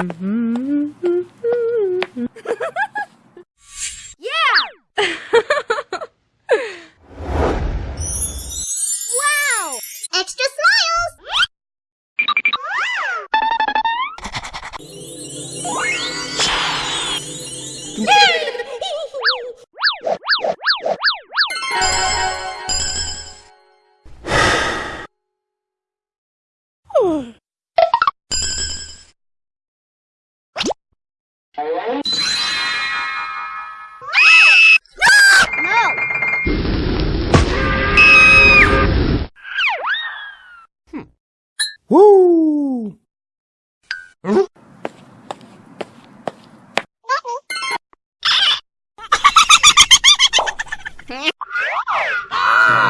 Mm-hmm. no! Hmm. Woo! Na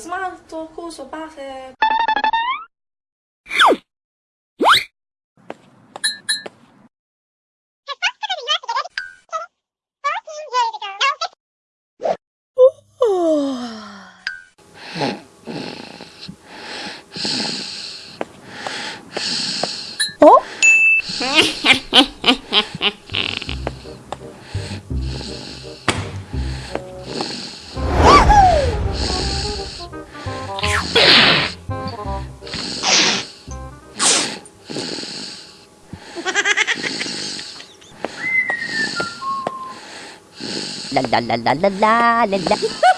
smalto, coso, base. la la la la la la la